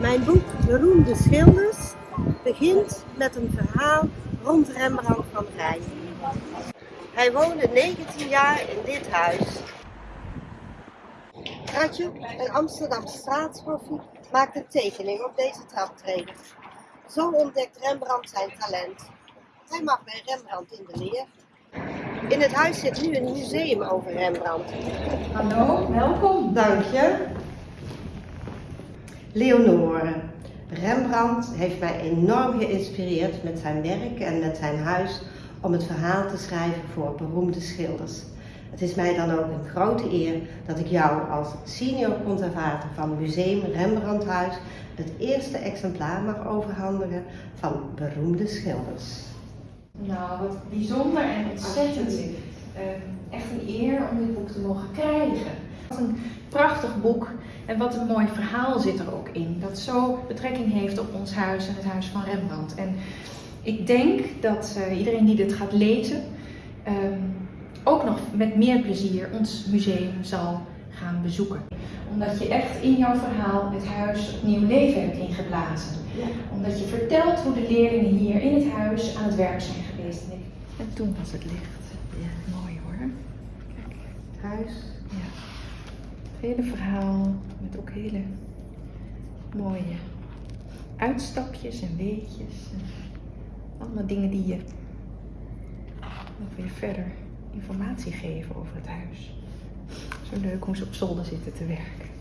Mijn boek Beroemde Schilders begint met een verhaal rond Rembrandt van Rijn. Hij woonde 19 jaar in dit huis. Ratje, een Amsterdamse straatskoffie, maakt een tekening op deze traptreden. Zo ontdekt Rembrandt zijn talent. Hij mag bij Rembrandt in de leer. In het huis zit nu een museum over Rembrandt. Hallo, welkom. Dank je. Leonore. Rembrandt heeft mij enorm geïnspireerd met zijn werk en met zijn huis om het verhaal te schrijven voor beroemde schilders. Het is mij dan ook een grote eer dat ik jou als senior conservator van Museum Rembrandthuis het eerste exemplaar mag overhandigen van beroemde schilders. Nou, wat bijzonder en ontzettend. Uh, echt een eer om dit boek te mogen krijgen. Wat een prachtig boek en wat een mooi verhaal zit er ook in. Dat zo betrekking heeft op ons huis en het huis van Rembrandt. En ik denk dat uh, iedereen die dit gaat lezen uh, ook nog met meer plezier ons museum zal gaan bezoeken. Omdat je echt in jouw verhaal het huis opnieuw leven hebt ingeblazen. Ja. Omdat je vertelt hoe de leerlingen hier in het huis aan het werk zijn geweest. En toen was het licht. Ja. Mooi hoor. Kijk, het huis. Hele verhaal met ook hele mooie uitstapjes en weetjes. En allemaal dingen die je nog weer verder informatie geven over het huis. Zo leuk hoe ze op zolder zitten te werken.